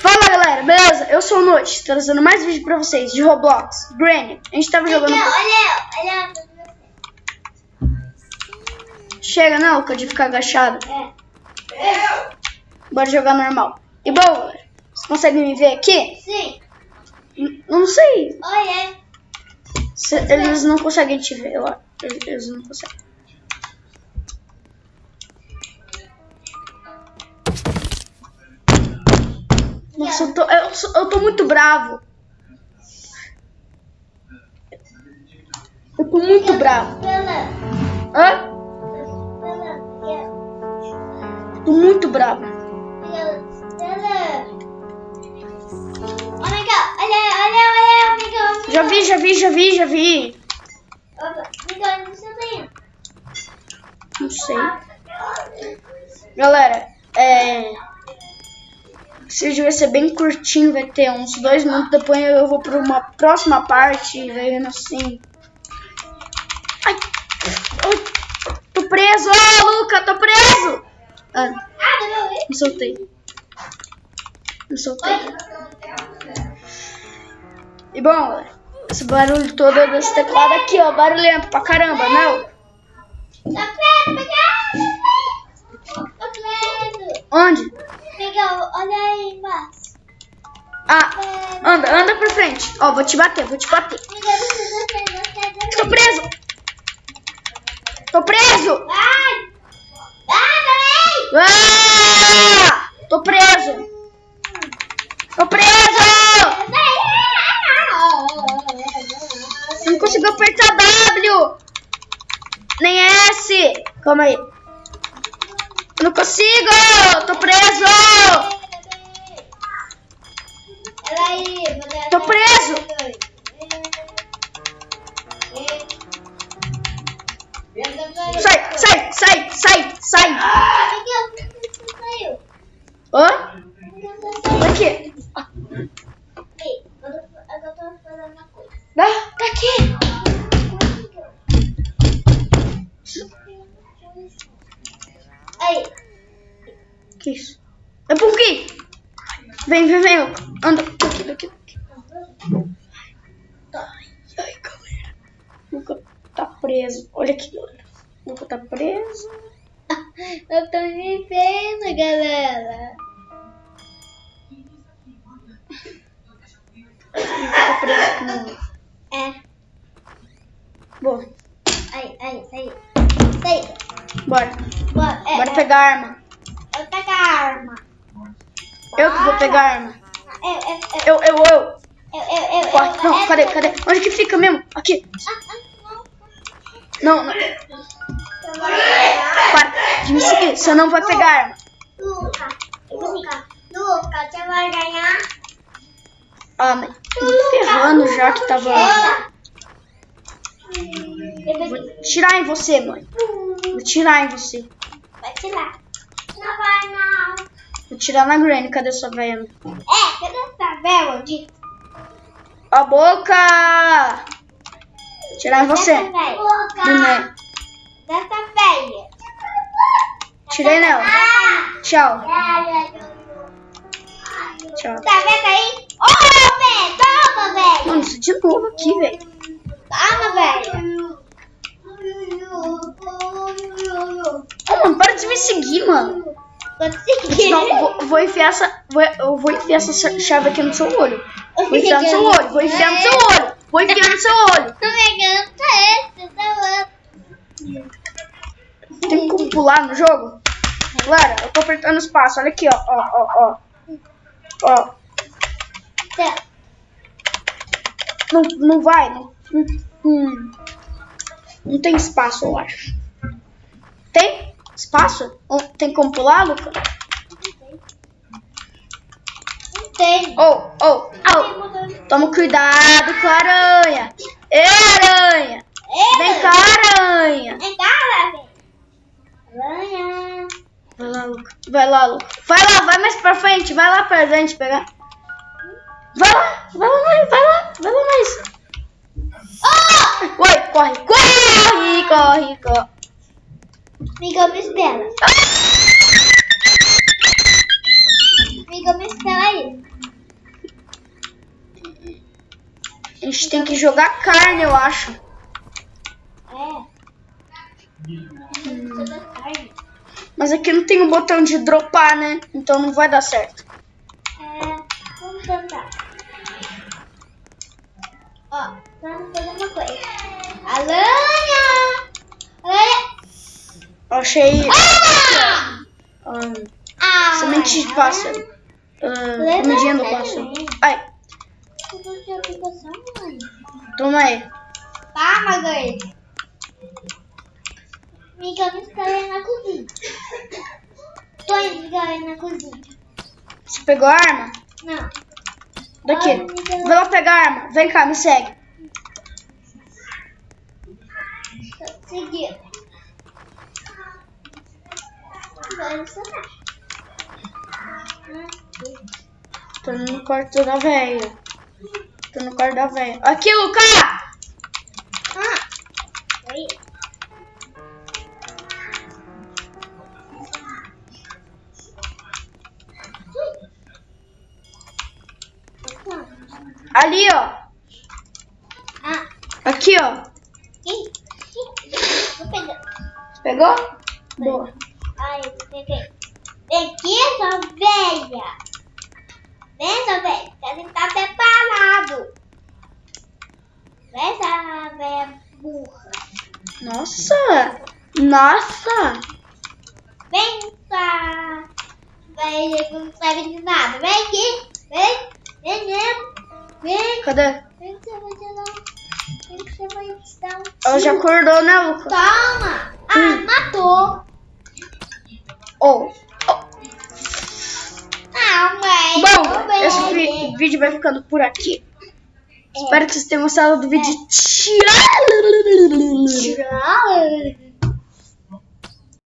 Fala galera, beleza? Eu sou o Noite, trazendo mais vídeo pra vocês de Roblox, Granny. A gente tava jogando. Olha, olha. Chega, não, Luca, de ficar agachado. É. Bora jogar normal. E bom, vocês conseguem me ver aqui? Sim. N- Não sei. Olha. Se- eles não conseguem te ver, eu eles não conseguem. Nossa, eu tô, eu, eu tô muito bravo. Eu tô muito bravo. Hã? Pela. Tô muito bravo. God. Olha, olha, olha, amigo. Já vi, já vi, já vi, já vi. Amigo, onde você tá indo? Não sei. Galera, é. Esse vídeo vai ser bem curtinho, vai ter uns dois minutos. Depois eu vou pra uma próxima parte, vendo assim. Ai, ai, tô preso! Ô, Luca, tô preso! Ah, me soltei. Me soltei. E bom, esse barulho todo desse teclado aqui, ó. Barulhento pra caramba, não? Tá preso, pegado. Tá preso. Onde? Miguel, olha aí embaixo. Ah, anda, anda pra frente. Ó, vou te bater, vou te bater. Tô preso! Tô preso! Vai! Vai, peraí! Ah! Tô preso! Tô preso! Não consigo apertar W! Nem S! Calma aí. Eu não consigo! Tô preso! Tô preso! Sai, sai, sai, sai, sai! Hã? Por isso? É por quê? Vem, vem, vem. Anda daqui, daqui, daqui. Ai, ai, galera. Nunca tá preso. Olha aqui, galera. Nunca tá preso. eu tô me vendo, galera. Nunca tá preso aqui não. É, Bom, aí, aí, aí. Sai. bora. Bora, é, Bora é. pegar a arma. Eu pego a arma. Eu que vou pegar a arma. Eu, eu, eu, Eu, eu, eu. Corre. Não, cadê, cadê? Onde que fica mesmo? Aqui. Não. Não, pegar. Para de me seguir. Você não vai pegar a arma. Luca, Luca, Luca, você vai ganhar? Ah, mas ferrando já que tava... Vou tirar em você, mãe. Vou tirar em você. Vai tirar. Não vai, não. Vou tirar na Granny. Cadê sua velha? É, cadê essa vela de... A boca! Tirar em você. Velha. Boneco. Dessa velha. Tirei nela. Ah! Tchau. Tchau. Tá vendo aí? Ô, velho, toma, velho. Mano, isso de novo aqui, velho. Toma, velho. Ô, mano, para de me seguir, mano. Consegui. Não, vou, vou enfiar essa. Vou, eu vou enfiar essa cha- chave aqui no seu olho. Vou enfiar no seu olho, vou enfiar no seu olho. Vou enfiar no seu olho. Tô pegando esse, tá outro. Tem como pular no jogo? Galera, eu tô apertando espaço. Olha aqui, ó. Ó, ó, ó. Ó. Tá. Não, não vai. Não, hum, não tem espaço, eu acho. Tem espaço? Tem como pular, Luca? Tem. Oh, oh, oh. Toma cuidado com a aranha. Ê, aranha. Vem cá, aranha. Vem cá, velho. Aranha. Vai lá, Luca. Vai lá, Luca. Vai lá, vai mais pra frente. Vai lá pra gente pegar. Vai lá, vai lá mais, vai lá, vai lá mais. Oh! Oi, corre, corre, corre, corre. Amiga Mistela. Amiga Mistela aí. A gente tem que jogar carne, eu acho. É. Mas aqui não tem o um botão de dropar, né? Então não vai dar certo. É, vamos tentar. Ó, vamos fazer uma coisa. Alô? Achei Ah! ah, Ah! semente de pássaro. Ah, comidinha do pássaro. Ai, toma aí. Tá, Margarida? Amiga, eu me instalei na cozinha. Tô indo instalei na cozinha. Você pegou a arma? Não. Daqui. Amiga. Vai lá pegar a arma. Vem cá, me segue. Instalar. Tô no quarto da velha. Tô no quarto da velha. Aqui, Luca! Ah! Oi. Ali, ó. Ah, Aqui, ó. Pegou? Boa. Ai, peguei. Vem aqui, sua velha. Vem, sua velha. Você tá preparado. Vem, sua velha burra. Nossa! Nossa! Vem, sua velha que não sabe de nada. Vem aqui. Vem, vem, vem. Vem, Cadê? vem que você vai te dar. Vem que você vai te dar um Ela já acordou, né, Luca? Toma. Ah, Hum. matou. Oh. Ah, mãe. Bom, esse vídeo vai ficando por aqui. É. Espero que vocês tenham gostado do vídeo. Tchau!